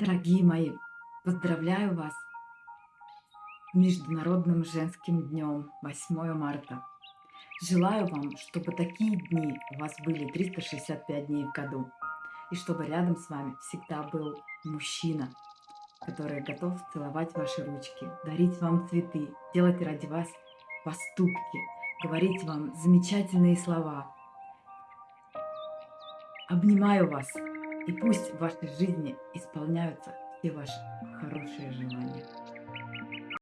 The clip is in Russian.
Дорогие мои, поздравляю вас с Международным женским днем 8 марта. Желаю вам, чтобы такие дни у вас были 365 дней в году. И чтобы рядом с вами всегда был мужчина, который готов целовать ваши ручки, дарить вам цветы, делать ради вас поступки, говорить вам замечательные слова. Обнимаю вас, и пусть в вашей жизни исполняются все ваши хорошие желания.